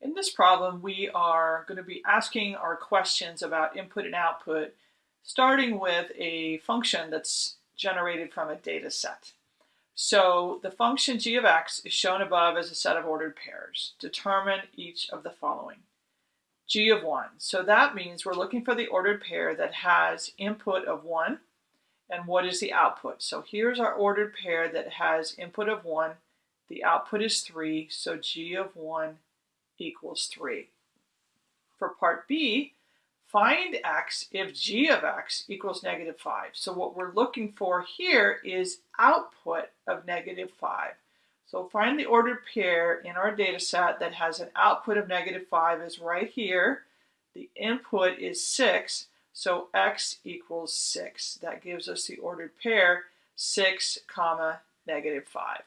In this problem, we are going to be asking our questions about input and output, starting with a function that's generated from a data set. So the function g of x is shown above as a set of ordered pairs. Determine each of the following. g of 1. So that means we're looking for the ordered pair that has input of 1 and what is the output. So here's our ordered pair that has input of 1. The output is 3, so g of 1 equals 3. For part B, find x if g of x equals negative 5. So what we're looking for here is output of negative 5. So find the ordered pair in our data set that has an output of negative 5 is right here. The input is 6, so x equals 6. That gives us the ordered pair 6 comma negative 5.